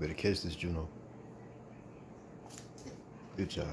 Better catch this, Juno. Good job.